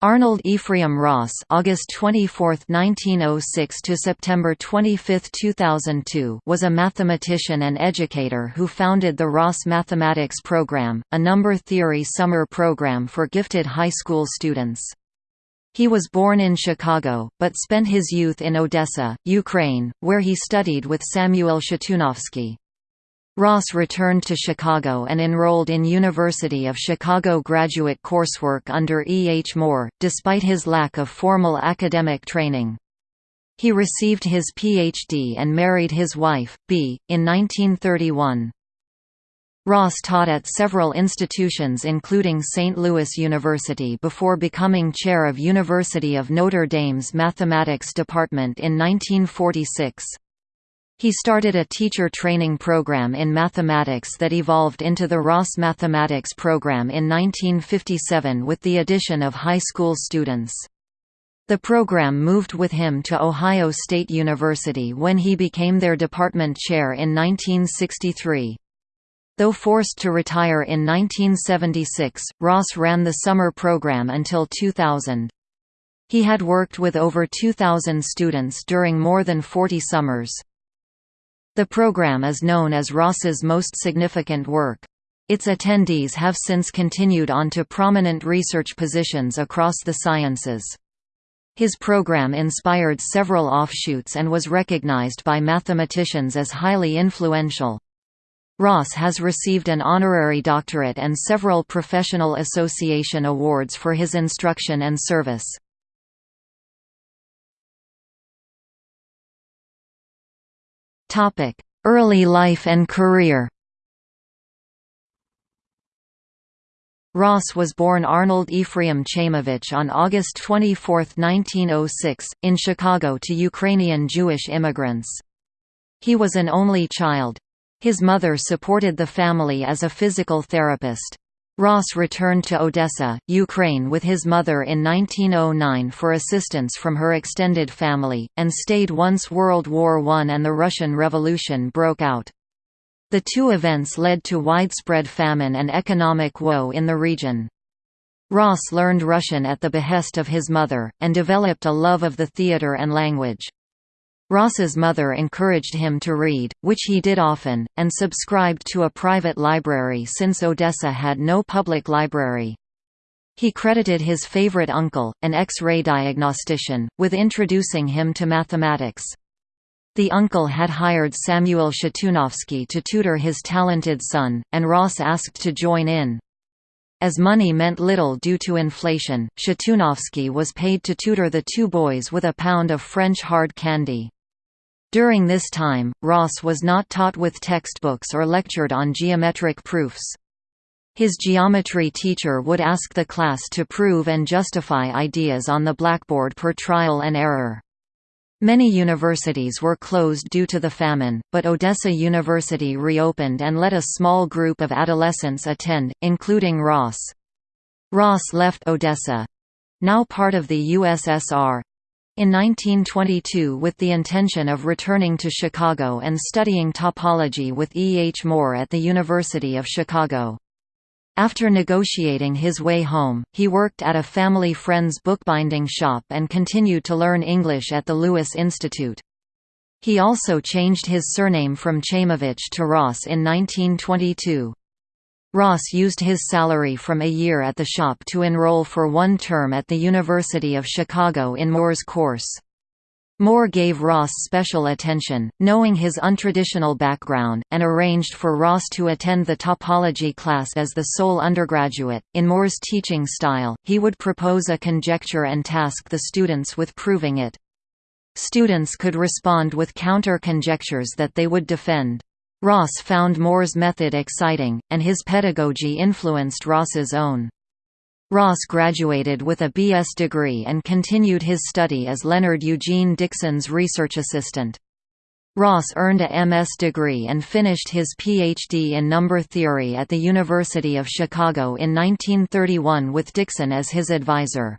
Arnold Ephraim Ross August 24, 1906 to September 25, 2002 was a mathematician and educator who founded the Ross Mathematics Program, a number theory summer program for gifted high school students. He was born in Chicago, but spent his youth in Odessa, Ukraine, where he studied with Samuel Shatunovsky. Ross returned to Chicago and enrolled in University of Chicago graduate coursework under E. H. Moore, despite his lack of formal academic training. He received his Ph.D. and married his wife, B., in 1931. Ross taught at several institutions including St. Louis University before becoming chair of University of Notre Dame's Mathematics Department in 1946. He started a teacher training program in mathematics that evolved into the Ross Mathematics Program in 1957 with the addition of high school students. The program moved with him to Ohio State University when he became their department chair in 1963. Though forced to retire in 1976, Ross ran the summer program until 2000. He had worked with over 2,000 students during more than 40 summers. The program is known as Ross's most significant work. Its attendees have since continued on to prominent research positions across the sciences. His program inspired several offshoots and was recognized by mathematicians as highly influential. Ross has received an honorary doctorate and several professional association awards for his instruction and service. Topic: Early life and career. Ross was born Arnold Ephraim Chaimovich on August 24, 1906, in Chicago to Ukrainian Jewish immigrants. He was an only child. His mother supported the family as a physical therapist. Ross returned to Odessa, Ukraine with his mother in 1909 for assistance from her extended family, and stayed once World War I and the Russian Revolution broke out. The two events led to widespread famine and economic woe in the region. Ross learned Russian at the behest of his mother, and developed a love of the theatre and language. Ross's mother encouraged him to read, which he did often, and subscribed to a private library since Odessa had no public library. He credited his favorite uncle, an X-ray diagnostician, with introducing him to mathematics. The uncle had hired Samuel Shatunovsky to tutor his talented son, and Ross asked to join in. As money meant little due to inflation, Shatunovsky was paid to tutor the two boys with a pound of French hard candy. During this time, Ross was not taught with textbooks or lectured on geometric proofs. His geometry teacher would ask the class to prove and justify ideas on the blackboard per trial and error. Many universities were closed due to the famine, but Odessa University reopened and let a small group of adolescents attend, including Ross. Ross left Odessa—now part of the USSR, in 1922 with the intention of returning to Chicago and studying topology with E. H. Moore at the University of Chicago. After negotiating his way home, he worked at a family friend's bookbinding shop and continued to learn English at the Lewis Institute. He also changed his surname from Chaimovich to Ross in 1922. Ross used his salary from a year at the shop to enroll for one term at the University of Chicago in Moore's course. Moore gave Ross special attention, knowing his untraditional background, and arranged for Ross to attend the topology class as the sole undergraduate. In Moore's teaching style, he would propose a conjecture and task the students with proving it. Students could respond with counter-conjectures that they would defend. Ross found Moore's method exciting, and his pedagogy influenced Ross's own. Ross graduated with a B.S. degree and continued his study as Leonard Eugene Dickson's research assistant. Ross earned a MS degree and finished his Ph.D. in number theory at the University of Chicago in 1931 with Dixon as his advisor.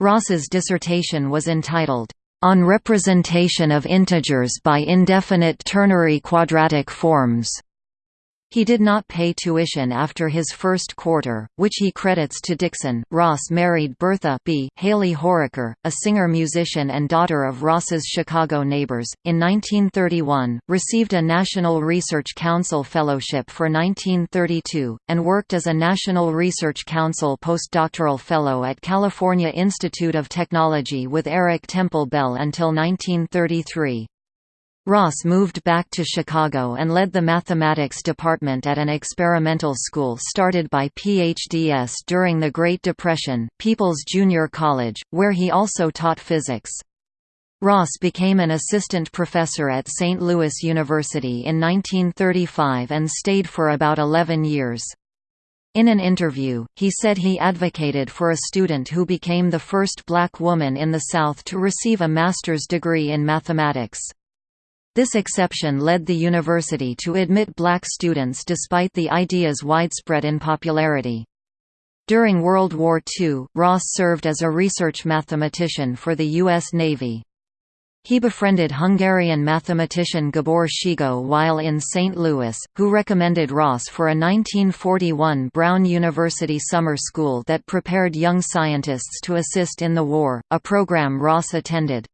Ross's dissertation was entitled, on representation of integers by indefinite ternary quadratic forms. He did not pay tuition after his first quarter, which he credits to Dickson. Ross married Bertha B. Haley Horaker, a singer-musician and daughter of Ross's Chicago neighbors. In 1931, received a National Research Council fellowship for 1932, and worked as a National Research Council postdoctoral fellow at California Institute of Technology with Eric Temple Bell until 1933. Ross moved back to Chicago and led the mathematics department at an experimental school started by PhDs during the Great Depression, People's Junior College, where he also taught physics. Ross became an assistant professor at St. Louis University in 1935 and stayed for about 11 years. In an interview, he said he advocated for a student who became the first black woman in the South to receive a master's degree in mathematics. This exception led the university to admit black students despite the idea's widespread unpopularity. During World War II, Ross served as a research mathematician for the U.S. Navy. He befriended Hungarian mathematician Gabor Szegő while in St. Louis, who recommended Ross for a 1941 Brown University summer school that prepared young scientists to assist in the war, a program Ross attended.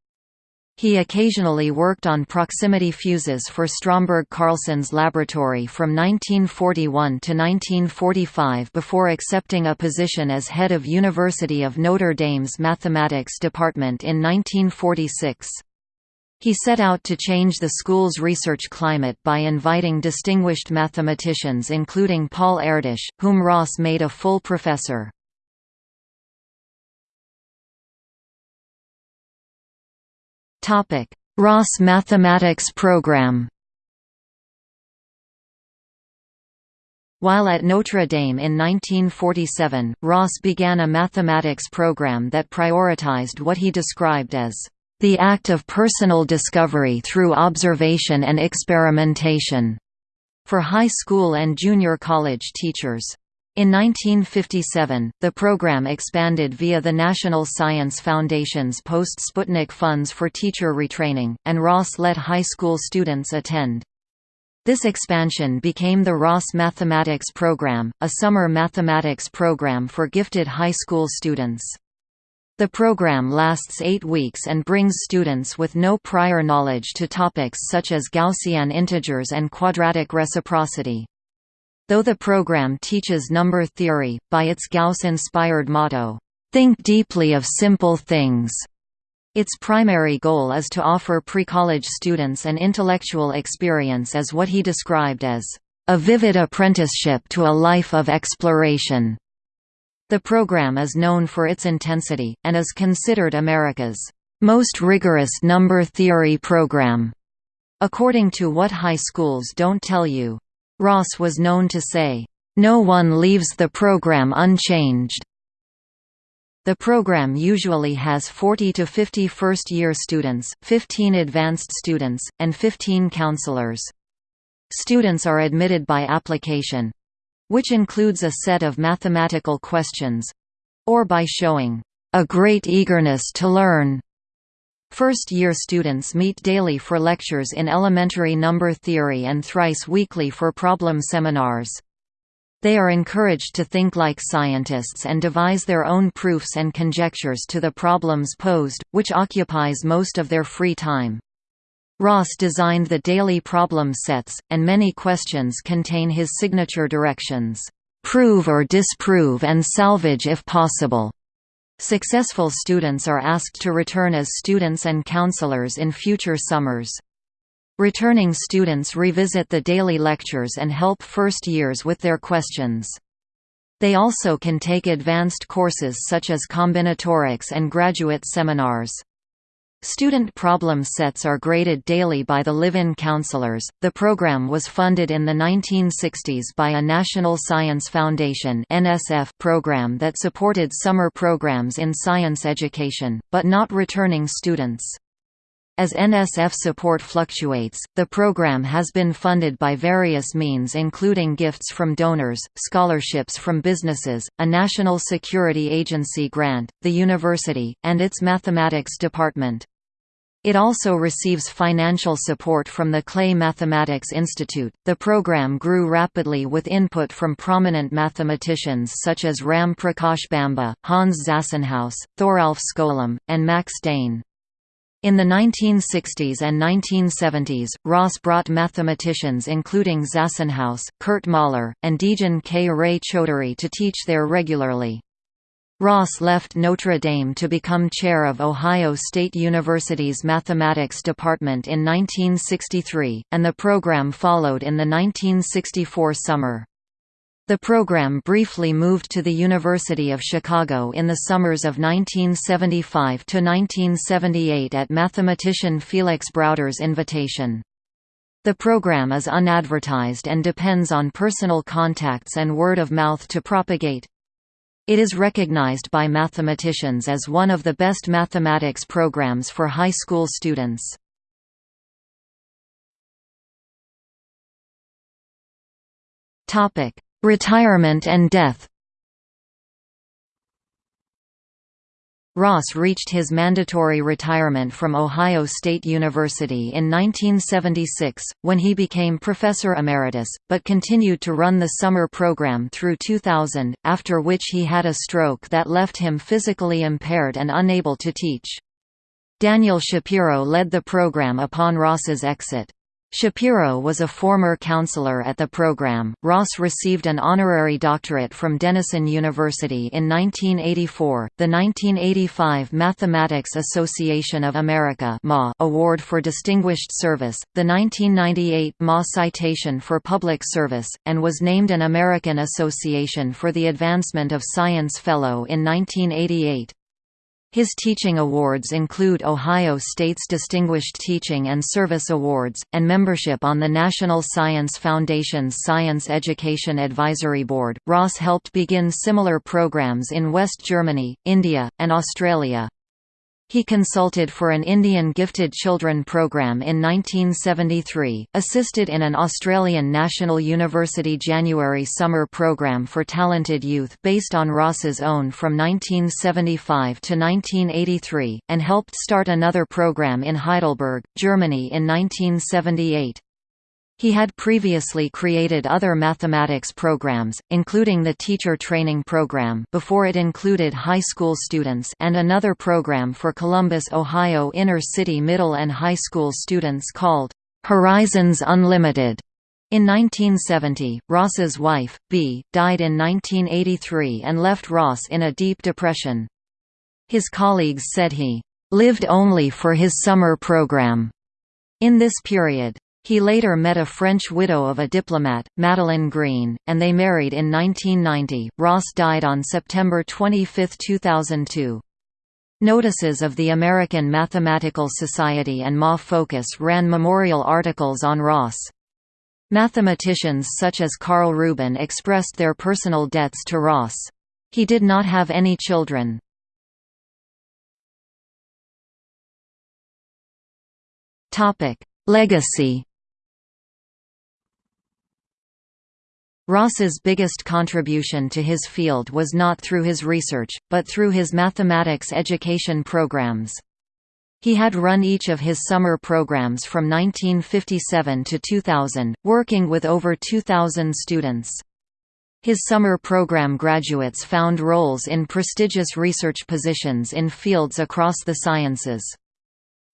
He occasionally worked on proximity fuses for Stromberg Carlson's laboratory from 1941 to 1945 before accepting a position as head of University of Notre Dame's mathematics department in 1946. He set out to change the school's research climate by inviting distinguished mathematicians including Paul Erdős, whom Ross made a full professor. Ross Mathematics Program While at Notre Dame in 1947, Ross began a mathematics program that prioritized what he described as the act of personal discovery through observation and experimentation for high school and junior college teachers. In 1957, the program expanded via the National Science Foundation's post-Sputnik funds for teacher retraining, and Ross let high school students attend. This expansion became the Ross Mathematics Program, a summer mathematics program for gifted high school students. The program lasts eight weeks and brings students with no prior knowledge to topics such as Gaussian integers and quadratic reciprocity. Though the program teaches number theory, by its Gauss-inspired motto, "'Think deeply of simple things' Its primary goal is to offer pre-college students an intellectual experience as what he described as, "...a vivid apprenticeship to a life of exploration." The program is known for its intensity, and is considered America's most rigorous number theory program, according to What High Schools Don't Tell You. Ross was known to say, "...no one leaves the program unchanged." The program usually has 40 to 50 first-year students, 15 advanced students, and 15 counselors. Students are admitted by application—which includes a set of mathematical questions—or by showing a great eagerness to learn First-year students meet daily for lectures in elementary number theory and thrice weekly for problem seminars. They are encouraged to think like scientists and devise their own proofs and conjectures to the problems posed, which occupies most of their free time. Ross designed the daily problem sets, and many questions contain his signature directions, "'Prove or disprove and salvage if possible' Successful students are asked to return as students and counselors in future summers. Returning students revisit the daily lectures and help first years with their questions. They also can take advanced courses such as combinatorics and graduate seminars. Student problem sets are graded daily by the live-in counselors. The program was funded in the 1960s by a National Science Foundation (NSF) program that supported summer programs in science education, but not returning students. As NSF support fluctuates, the program has been funded by various means including gifts from donors, scholarships from businesses, a National Security Agency grant, the university, and its mathematics department. It also receives financial support from the Clay Mathematics Institute. The program grew rapidly with input from prominent mathematicians such as Ram Prakash Bamba, Hans Zassenhaus, Thoralf Skolem, and Max Dehn. In the 1960s and 1970s, Ross brought mathematicians including Zassenhaus, Kurt Mahler, and Dijen K. Ray Chaudhuri to teach there regularly. Ross left Notre Dame to become chair of Ohio State University's Mathematics Department in 1963, and the program followed in the 1964 summer. The program briefly moved to the University of Chicago in the summers of 1975 to 1978 at mathematician Felix Browder's invitation. The program is unadvertised and depends on personal contacts and word of mouth to propagate. It is recognized by mathematicians as one of the best mathematics programs for high school students. Retirement and death Ross reached his mandatory retirement from Ohio State University in 1976, when he became professor emeritus, but continued to run the summer program through 2000, after which he had a stroke that left him physically impaired and unable to teach. Daniel Shapiro led the program upon Ross's exit. Shapiro was a former counselor at the program. Ross received an honorary doctorate from Denison University in 1984, the 1985 Mathematics Association of America Award for Distinguished Service, the 1998 MA Citation for Public Service, and was named an American Association for the Advancement of Science Fellow in 1988. His teaching awards include Ohio State's Distinguished Teaching and Service Awards, and membership on the National Science Foundation's Science Education Advisory Board. Ross helped begin similar programs in West Germany, India, and Australia. He consulted for an Indian Gifted Children program in 1973, assisted in an Australian National University January summer program for talented youth based on Ross's own from 1975 to 1983, and helped start another program in Heidelberg, Germany in 1978. He had previously created other mathematics programs, including the Teacher Training Program before it included high school students and another program for Columbus, Ohio inner-city middle and high school students called, "'Horizons Unlimited". In 1970, Ross's wife, Bea, died in 1983 and left Ross in a deep depression. His colleagues said he, "'lived only for his summer program' in this period. He later met a French widow of a diplomat, Madeleine Green, and they married in 1990. Ross died on September 25, 2002. Notices of the American Mathematical Society and MA Focus ran memorial articles on Ross. Mathematicians such as Karl Rubin expressed their personal debts to Ross. He did not have any children. Legacy Ross's biggest contribution to his field was not through his research, but through his mathematics education programs. He had run each of his summer programs from 1957 to 2000, working with over 2,000 students. His summer program graduates found roles in prestigious research positions in fields across the sciences.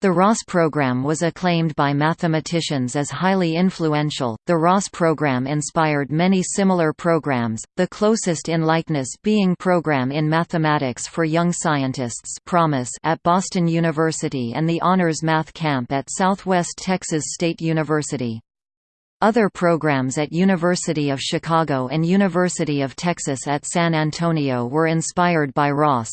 The Ross program was acclaimed by mathematicians as highly influential. The Ross program inspired many similar programs, the closest in likeness being Program in Mathematics for Young Scientists (PROMYS) at Boston University and the Honors Math Camp at Southwest Texas State University. Other programs at University of Chicago and University of Texas at San Antonio were inspired by Ross.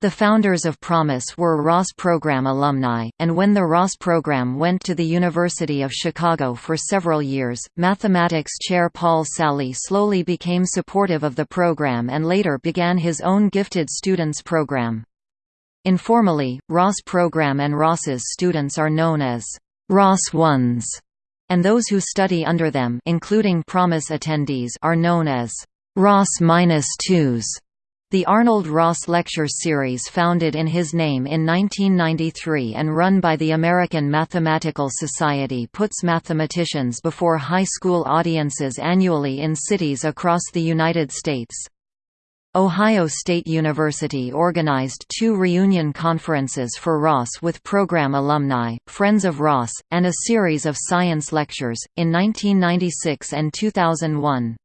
The founders of PROMYS were Ross Program alumni, and when the Ross Program went to the University of Chicago for several years, mathematics chair Paul Sally slowly became supportive of the program and later began his own Gifted Students program. Informally, Ross Program and Ross's students are known as Ross Ones, and those who study under them including PROMYS attendees are known as Ross Minus Twos. The Arnold Ross Lecture Series founded in his name in 1993 and run by the American Mathematical Society puts mathematicians before high school audiences annually in cities across the United States. Ohio State University organized two reunion conferences for Ross with program alumni, Friends of Ross, and a series of science lectures, in 1996 and 2001.